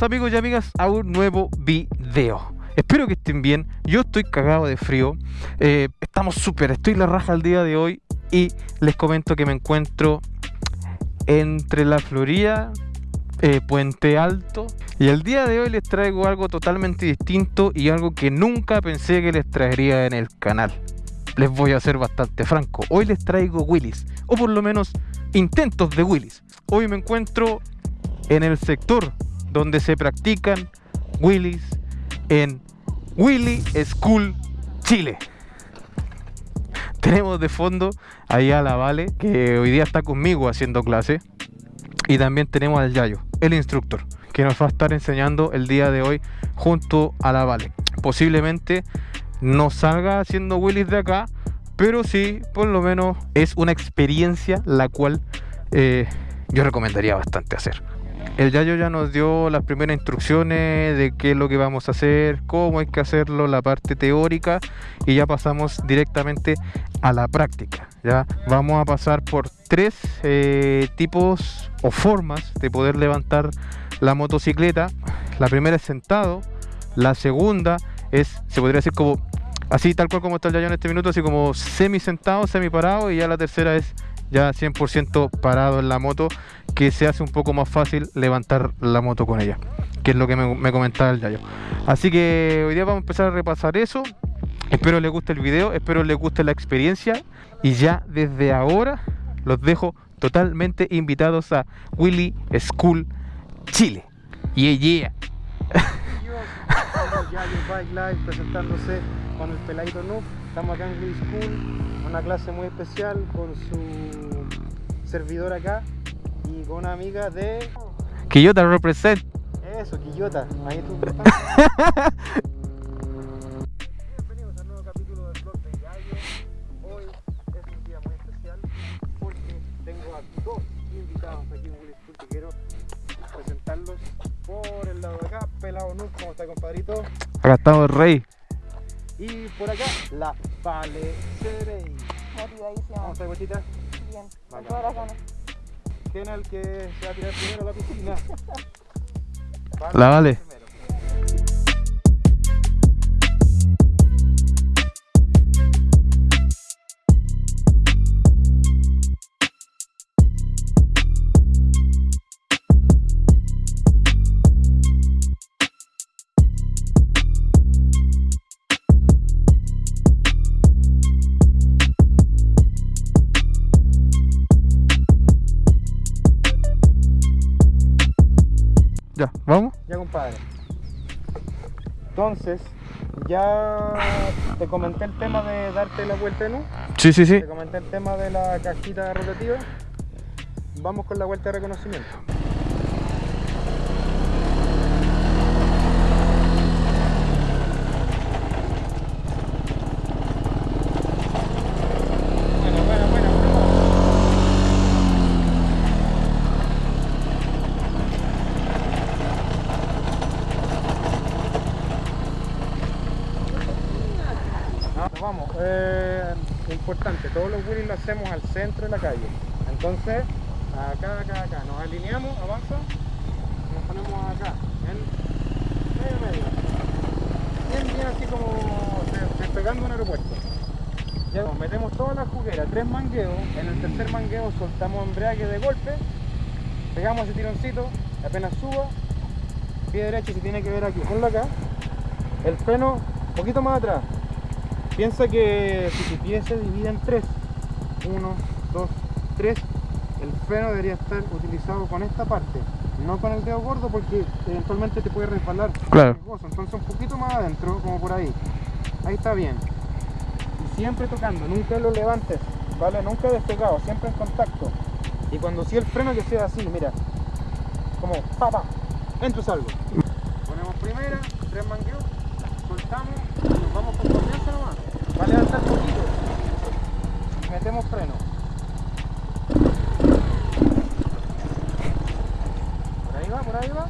Amigos y amigas a un nuevo video. Espero que estén bien. Yo estoy cagado de frío. Eh, estamos súper, estoy la raja el día de hoy y les comento que me encuentro entre la Florida, eh, Puente Alto. Y el día de hoy les traigo algo totalmente distinto y algo que nunca pensé que les traería en el canal. Les voy a ser bastante franco. Hoy les traigo Willis, o por lo menos intentos de Willis. Hoy me encuentro en el sector donde se practican Willis en Willy School Chile. Tenemos de fondo ahí a la Vale, que hoy día está conmigo haciendo clase. Y también tenemos al Yayo, el instructor, que nos va a estar enseñando el día de hoy junto a la Vale. Posiblemente no salga haciendo Willis de acá, pero sí, por lo menos es una experiencia la cual eh, yo recomendaría bastante hacer. El Yayo ya nos dio las primeras instrucciones de qué es lo que vamos a hacer, cómo hay que hacerlo, la parte teórica y ya pasamos directamente a la práctica. Ya vamos a pasar por tres eh, tipos o formas de poder levantar la motocicleta. La primera es sentado, la segunda es, se podría decir como así tal cual como está el Yayo en este minuto, así como semi sentado, semi parado y ya la tercera es ya 100% parado en la moto que se hace un poco más fácil levantar la moto con ella que es lo que me, comentaba el Yayo. Así que hoy día vamos a empezar a repasar eso. Espero les guste el video espero les guste la experiencia. Y ya desde ahora los dejo totalmente invitados a Willy School Chile. Yeah yeah. Bike Live presentándose con el peladito estamos acá en Willy School una clase muy especial con su servidor acá y con una amiga de... Quillota represent. Eso, Quillota. Ahí tú Bienvenidos al nuevo capítulo del blog de Gallo. Hoy es un día muy especial porque tengo a dos invitados aquí en Willy School que quiero presentarlos por el lado de acá. Pelado Nuk, ¿cómo está compadrito? Acá estamos el rey. Y por acá, la Vale Cerey. Motivadísima. ¿Cómo está, Cochita? Bien, con todas las ganas. ¿Quién es el que se va a tirar primero a la piscina? La Vale. Compadre. Entonces, ya te comenté el tema de darte la vuelta, ¿no? Sí, sí, sí. Te comenté el tema de la cajita rotativa. Vamos con la vuelta de reconocimiento. Bueno, bueno, bueno, bueno. Ah, vamos, eh, importante, todos los wheelies lo hacemos al centro de la calle. Entonces, acá, acá, acá, nos alineamos, avanza, nos ponemos acá, en medio, medio. Bien, bien así como despegando un aeropuerto. Ya nos metemos toda la juguera, tres mangueos, en el tercer mangueo soltamos embrague de golpe, pegamos ese tironcito, apenas suba, pie derecho se tiene que ver aquí, ponlo acá, el freno un poquito más atrás, Piensa que si tu pie se divide en tres, uno, dos, tres, el freno debería estar utilizado con esta parte, no con el dedo gordo porque eventualmente te puede resbalar. Claro. Entonces un poquito más adentro, como por ahí. Ahí está bien. Y siempre tocando, nunca lo levantes, ¿vale? Nunca despegado, siempre en contacto. Y cuando sí el freno que sea así, mira, como pa pa, entro salgo. Ponemos primera, tres mangueos, soltamos nos vamos con confianza nomás. Va a levantar poquito. Metemos freno. Por ahí va, por ahí va.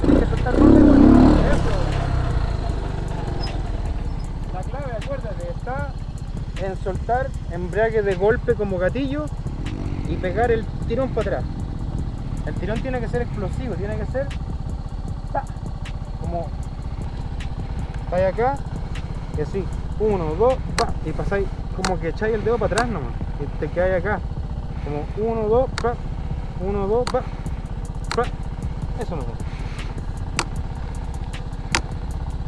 Tienes que soltar más de golpe. Eso. La clave, acuérdate, está en soltar embrague de golpe como gatillo y pegar el tirón para atrás. El tirón tiene que ser explosivo, tiene que ser como estáis acá y así, uno, dos, va, y pasáis como que echáis el dedo para atrás nomás y te quedáis acá, como uno, dos, va, uno, dos, va, va, eso no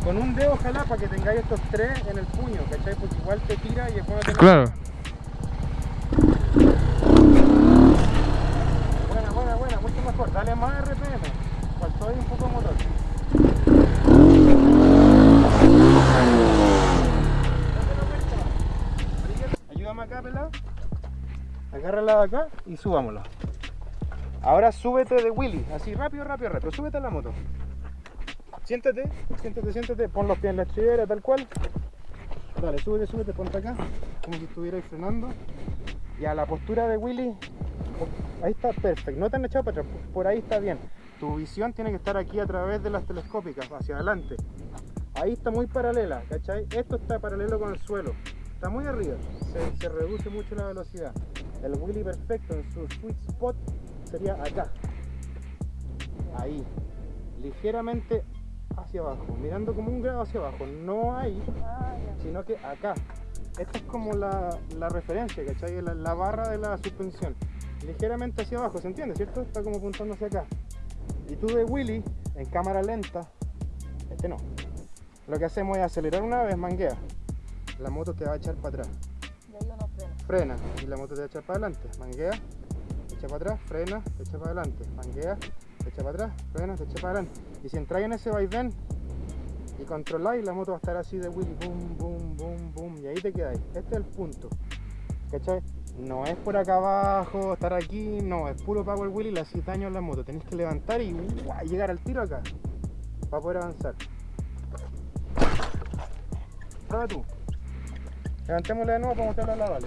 Con un dedo ojalá para que tengáis estos tres en el puño, ¿cachai? Porque igual te tira y después no te Claro. Buena, buena, buena, mucho mejor. Dale más RPM. Faltó ahí un poco de motor. Ayúdame acá, pelado. Agárrala de acá y subámosla. Ahora súbete de Willy, así rápido, rápido, rápido. Súbete a la moto. Siéntate, siéntate, siéntate. Pon los pies en la estribera, tal cual. Dale, súbete, súbete, ponte acá. Como si estuvierais frenando. Y a la postura de Willy, ahí está perfecto. No te han echado para atrás, por ahí está bien. Tu visión tiene que estar aquí a través de las telescópicas, hacia adelante. Ahí está muy paralela, ¿cachai? Esto está paralelo con el suelo. Está muy arriba, se, se reduce mucho la velocidad. El Willy perfecto en su sweet spot sería acá. Ahí. Ligeramente hacia abajo, mirando como un grado hacia abajo. No ahí, Ah, sino que acá. Esta es como la, la referencia, ¿cachai? La, la barra de la suspensión. Ligeramente hacia abajo, ¿se entiende, cierto? Está como apuntando hacia acá. Y tú de Willy, en cámara lenta, este no. Lo que hacemos es acelerar una vez, manguea. La moto te va a echar para atrás. Y ahí uno frena. Frena y la moto te va a echar para adelante. Manguea, echa para atrás, frena, echa para adelante. Manguea, echa para atrás, frena, echa para adelante. Y si entráis en ese vaivén y controláis, la moto va a estar así de Willy, boom, boom, boom, boom. Y ahí te quedáis. Este es el punto. ¿Cachai? No es por acá abajo, estar aquí, no, es puro power wheel y le hacéis daño a la moto. Tenéis que levantar y llegar al tiro acá para poder avanzar. Prueba tú. Levantémosle de nuevo para mostrarle a la Vale.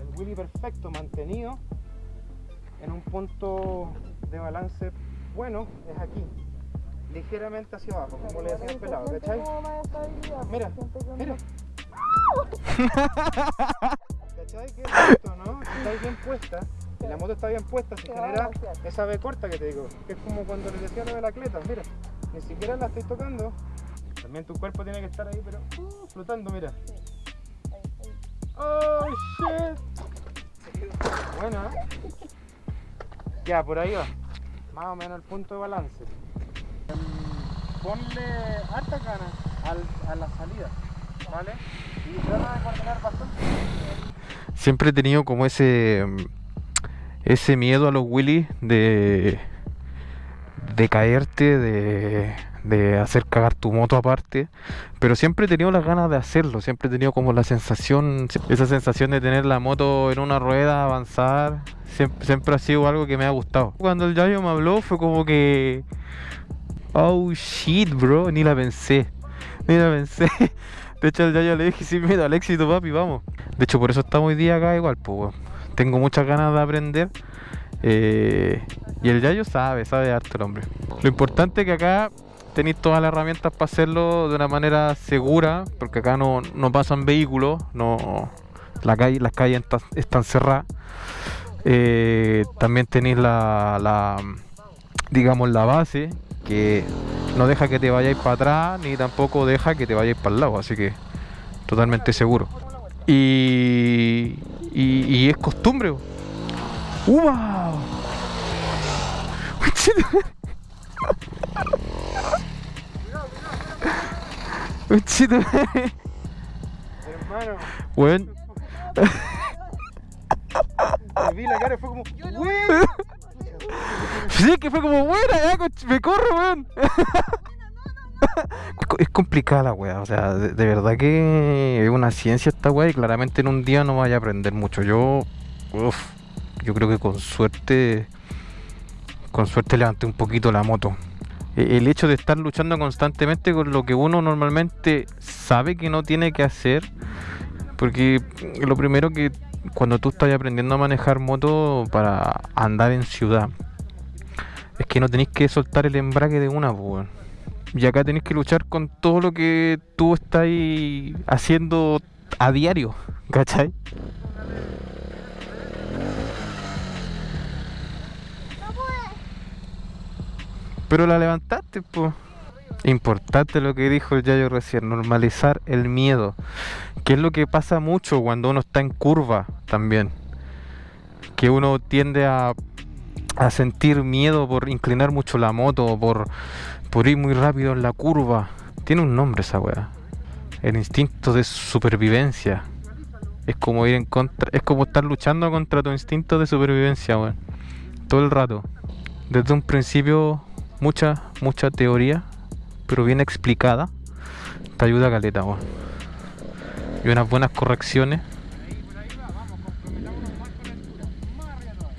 El wheelie perfecto, mantenido en un punto de balance bueno, es aquí. Ligeramente hacia abajo, como le decía el pelado, ¿cachai? Mira, mira. ¿Cachai? Que es esto, ¿no? Si está bien puesta, y la moto está bien puesta, se genera esa V corta que te digo, que es como cuando les decía lo de la cleta, mira, ni siquiera la estoy tocando, también tu cuerpo tiene que estar ahí, pero uh, flotando, mira. Oh shit. Buena. ¿eh? Ya, por ahí va. Más o menos el punto de balance. Ponle harta ganas a la salida, ¿vale? Y trata de coordinar bastante. Siempre he tenido como ese ese miedo a los Willys de de caerte, de, de hacer cagar tu moto aparte, pero siempre he tenido las ganas de hacerlo, siempre he tenido como la sensación, esa sensación de tener la moto en una rueda, avanzar, siempre, siempre ha sido algo que me ha gustado. Cuando el Yayo me habló fue como que, oh shit bro, ni la pensé, ni la pensé. De hecho el Yayo le dije, sí, mira, al éxito papi, vamos. De hecho por eso estamos hoy día acá igual, pues tengo muchas ganas de aprender. Eh, y el Yayo sabe, sabe harto el hombre. Lo importante es que acá tenéis todas las herramientas para hacerlo de una manera segura, porque acá no, no pasan vehículos, no, la calle, las calles están, cerradas. Eh, también tenéis la, digamos, la base que no deja que te vayáis para atrás, ni tampoco deja que te vayáis para el lado, así que totalmente seguro. Y, y, y es costumbre. ¡Uva! Conchito. Hermano, Weón, te vi la cara y fue como. Sí, que fue como buena, ya, me corro, weón. Es complicada la weá, o sea, de, de verdad que es una ciencia esta weá y claramente en un día no vaya a aprender mucho. Yo, uf, yo creo que con suerte, con suerte levanté un poquito la moto. E- El hecho de estar luchando constantemente con lo que uno normalmente sabe que no tiene que hacer, porque lo primero que cuando tú estás aprendiendo a manejar moto para andar en ciudad, es que no tenéis que soltar el embrague de una, pues. Y acá tenéis que luchar con todo lo que tú estás haciendo a diario, ¿cachai? Pero la levantaste, pues. Importante lo que dijo el Yayo recién, normalizar el miedo, que es lo que pasa mucho cuando uno está en curva también, que uno tiende a, sentir miedo por inclinar mucho la moto, por, por ir muy rápido en la curva. Tiene un nombre esa weá, el instinto de supervivencia. Es como ir en contra, es como estar luchando contra tu instinto de supervivencia, weón. Todo el rato. Desde un principio, mucha, mucha teoría pero bien explicada, te ayuda a caleta, weón. Y unas buenas correcciones. Ahí, por ahí va, vamos, comprometámonos más con la altura. Más arriba todavía.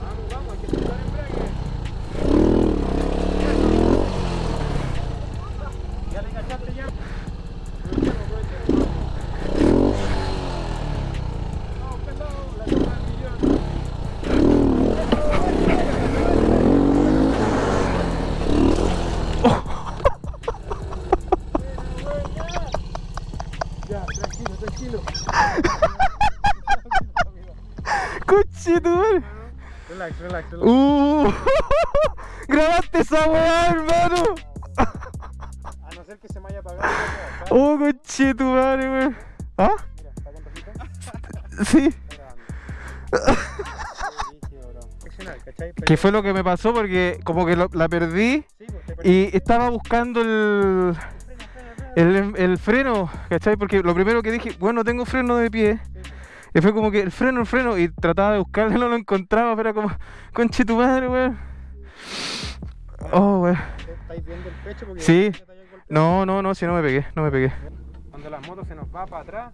Vamos, vamos, hay que soltar el embrague. ¿Ya te cachaste ya? Aprovechemos, aprovechemos. Vamos, pelado, la toma del millón. Ya, tranquilo, tranquilo. Coche, tu madre. Relax, relax, relax. Uh, grabaste esa weá, hermano. A no ser que se me haya apagado. Oh, coche, tu madre, weón. ¿Ah? Mira, está con rojito. Sí. Está grabando. Qué brígido, bro. Excepcional, ¿cachai? ¿Qué Pero- fue lo que me pasó? Porque como que lo- la perdí Sí, pues, perdí. y estaba buscando el, el, el freno, ¿cachai? Porque lo primero que dije, bueno, tengo freno de pie. Sí, pues. Y fue como que el freno, el freno, y trataba de buscarlo, no lo encontraba, pero era como, conche tu madre, weón. Oh, weón. ¿Estáis viendo el pecho? Porque Sí. No, no, no, si no me pegué, no me pegué. Cuando la moto se nos va para atrás,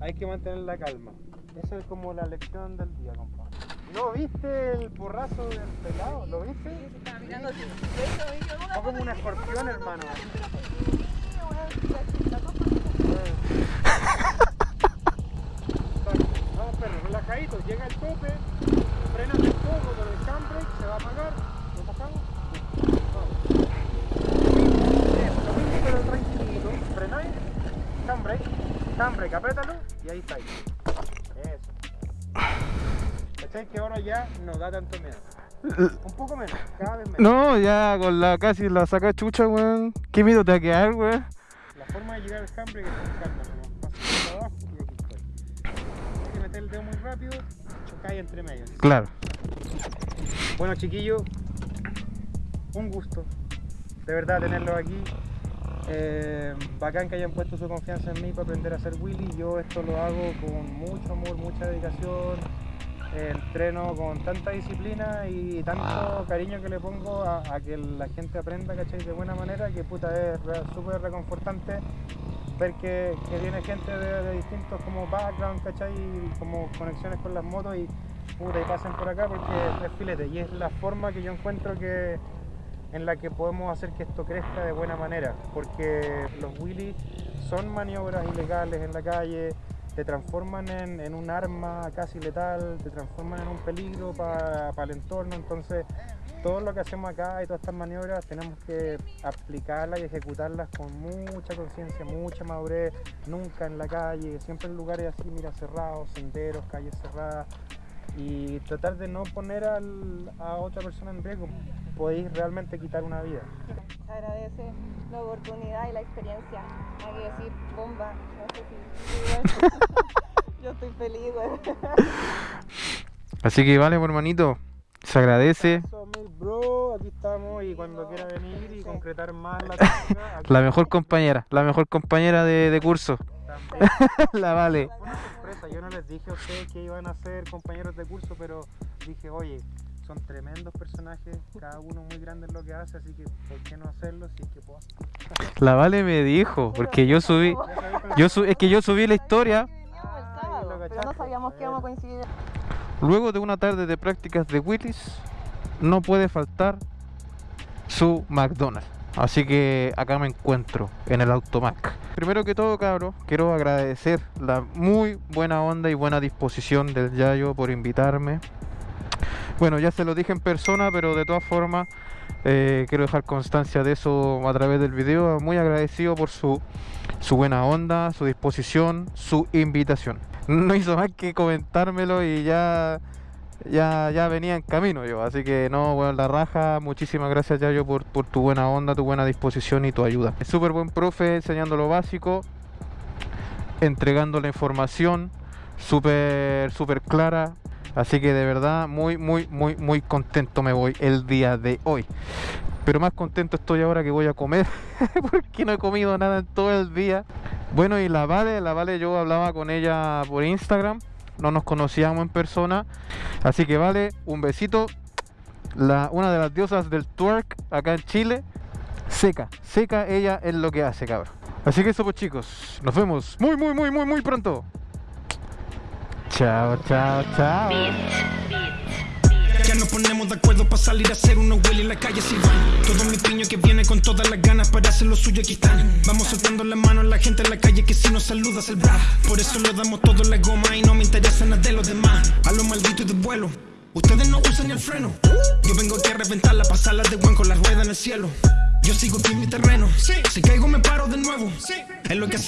hay que mantener la calma. Esa es como la lección del día, compadre. ¿No viste el porrazo del pelado? ¿Lo viste? Estaba mirando así. Como un escorpión, hermano. Exacto. Vamos, Llega el tope, frenas un poco con el handbrake, se va a apagar. ¿Lo bajamos? Vamos. Lo mismo pero tranquilito. Frenáis, handbrake, handbrake, apriétalo y ahí está. Eso. ¿Cachai? Que ahora ya no da tanto miedo. Un poco menos, cada vez menos. No, ya con la casi la saca chucha, weón. ¿Qué miedo te va a quedar, weón? La forma de llegar al handbrake es con calma, Muy rápido, chocáis entre medio. Claro. Bueno, chiquillos, un gusto de verdad tenerlos aquí. Eh, bacán que hayan puesto su confianza en mí para aprender a hacer Willy. Yo esto lo hago con mucho amor, mucha dedicación. eh, entreno con tanta disciplina y tanto cariño que le pongo a, a que la gente aprenda, ¿cachai? De buena manera, que puta es súper reconfortante ver que, viene gente de, distintos como background, ¿cachai? Y como conexiones con las motos y puta, pasen por acá porque es filete. Y es la forma que yo encuentro que en la que podemos hacer que esto crezca de buena manera. Porque los wheelies son maniobras ilegales en la calle, te transforman en, en un arma casi letal, te transforman en un peligro para el entorno. Entonces, todo lo que hacemos acá y todas estas maniobras tenemos que aplicarlas y ejecutarlas con mucha conciencia, mucha madurez, nunca en la calle, siempre en lugares así, mira, cerrados, senderos, calles cerradas y tratar de no poner al- a otra persona en riesgo. Podéis realmente quitar una vida. Se agradece la oportunidad y la experiencia. Hay que decir, bomba. No sé si. si igual. Yo estoy feliz. Así que vale, hermanito. Se agradece. Bro, aquí estamos y cuando quiera venir y concretar más la técnica, aquí La mejor compañera, la mejor compañera de, de curso. también. la vale. Una sorpresa, yo no les dije a ustedes que iban a ser compañeros de curso, pero dije, oye, son tremendos personajes, cada uno muy grande en lo que hace, así que ¿por qué no hacerlo si es que puedo? La vale me dijo, porque yo subí, yo su- es que yo subí la historia Ah, pero no sabíamos que íbamos a coincidir. Luego de una tarde de prácticas de Willis, no puede faltar su McDonald's. Así que acá me encuentro en el Automac. Primero que todo, cabros, quiero agradecer la muy buena onda y buena disposición del Yayo por invitarme. Bueno, ya se lo dije en persona, pero de todas formas eh, quiero dejar constancia de eso a través del video. Muy agradecido por su su buena onda, su disposición, su invitación. No hizo más que comentármelo y ya ya, ya venía en camino yo. Así que no, bueno, la raja. Muchísimas gracias, Yayo, por, por tu buena onda, tu buena disposición y tu ayuda. Súper buen profe enseñando lo básico, entregando la información, súper, súper clara. Así que de verdad, muy, muy, muy, muy contento me voy el día de hoy. Pero más contento estoy ahora que voy a comer, porque no he comido nada en todo el día. Bueno, y la Vale, la Vale yo hablaba con ella por Instagram no nos conocíamos en persona. Así que vale, un besito. La, una de las diosas del twerk acá en Chile. Seca, seca ella es lo que hace, cabrón. Así que eso pues chicos, nos vemos muy, muy, muy, muy, muy pronto. Chao, chao, chao. Ya nos ponemos de acuerdo para salir a hacer unos huele en la calle si van. Todo mi piño que viene con todas las ganas para hacer lo suyo aquí están. Vamos soltando la mano a la gente en la calle que si nos saludas el bra Por eso le damos todo la goma y no me interesa nada de los demás. A lo maldito y de vuelo Ustedes no usan el freno. Yo vengo aquí a reventarla, pasarla de buen con la rueda en el cielo. Yo sigo aquí en mi terreno. Si caigo me paro de nuevo. Es lo que hacemos